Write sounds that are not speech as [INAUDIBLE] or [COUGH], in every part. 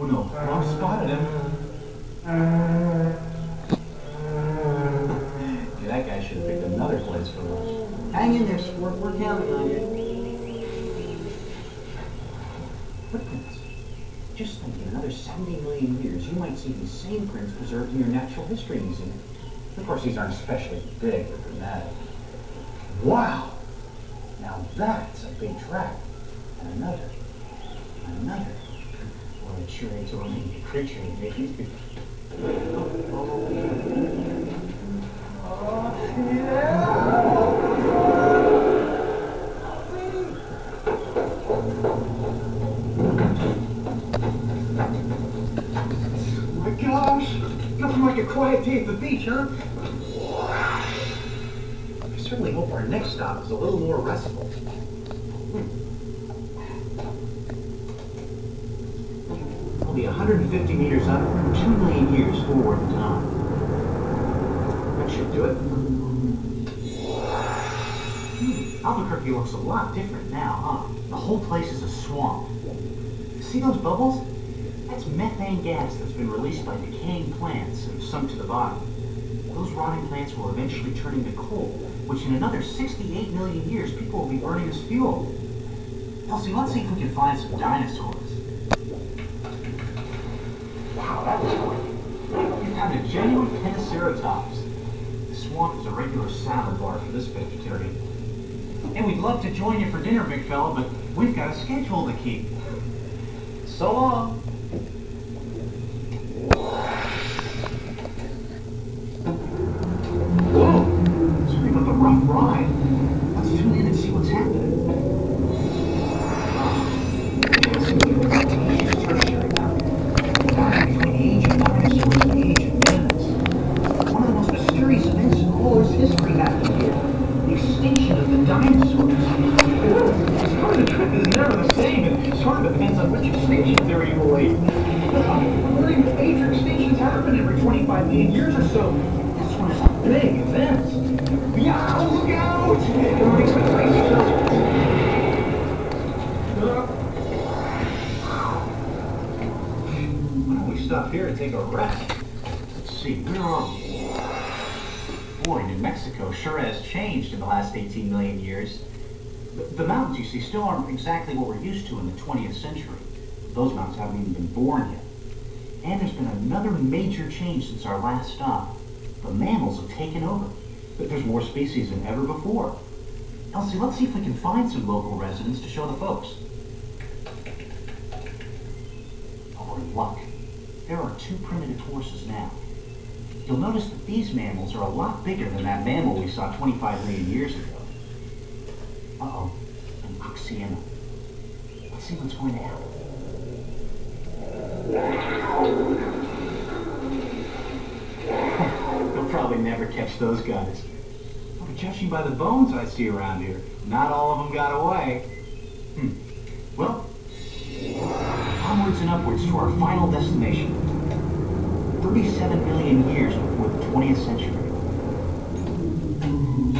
Oh no, Bob spotted him. [LAUGHS] yeah, that guy should have picked another place for us. Hang in there, sport. We're counting on you. Footprints. Just think, in another 70 million years, you might see these same prints preserved in your Natural History Museum. Of course, these aren't especially big or dramatic. Wow! Now that's a big track. And another. And another. So many creature to make these people. My gosh! Nothing like a quiet day at the beach, huh? I certainly hope our next stop is a little more restful. Hmm. I'll be 150 meters up, 2 million years forward in time. That should do it. Hmm. Albuquerque looks a lot different now, huh? The whole place is a swamp. See those bubbles? That's methane gas that's been released by decaying plants and sunk to the bottom. Those rotting plants will eventually turn into coal, which in another 68 million years people will be burning as fuel. Elsie, let's see if we can find some dinosaurs. Wow, that was quick. You found a genuine Pentaceratops. The swamp is a regular salad bar for this vegetarian. And we'd love to join you for dinner, big fella, but we've got a schedule to keep. So long. Whoa! About the rough ride. Let's tune in and see what's happening. The dinosaurs. Sort of the trip is never the same. It sort of depends on which extinction theory you believe. Very major extinctions happen every 25 million years or so. This one is a big event. Yeah, look out! Why don't we stop here and take a rest? Let's see, where are we? Boy, New Mexico sure has changed in the last 18 million years. The, mountains, you see, still aren't exactly what we're used to in the 20th century. Those mountains haven't even been born yet. And there's been another major change since our last stop. The mammals have taken over. But there's more species than ever before. Elsie, let's see if we can find some local residents to show the folks. Oh, in luck. There are two primitive horses now. You'll notice that these mammals are a lot bigger than that mammal we saw 25 million years ago. Uh-oh, an Oxyaena. Let's see what's going to happen. [LAUGHS] You'll probably never catch those guys. But judging by the bones I see around here, not all of them got away. Hmm. Well, onwards and upwards to our final destination. 37 million years before the 20th century.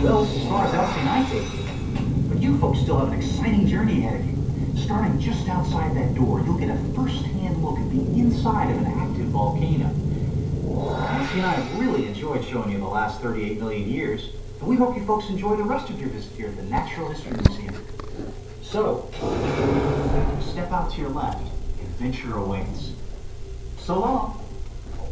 Well, as far as I take it, but you folks still have an exciting journey ahead of you. Starting just outside that door, you'll get a first-hand look at the inside of an active volcano. Elsie and I have really enjoyed showing you the last 38 million years, and we hope you folks enjoy the rest of your visit here at the Natural History Museum. So, step out to your left, adventure awaits. So long.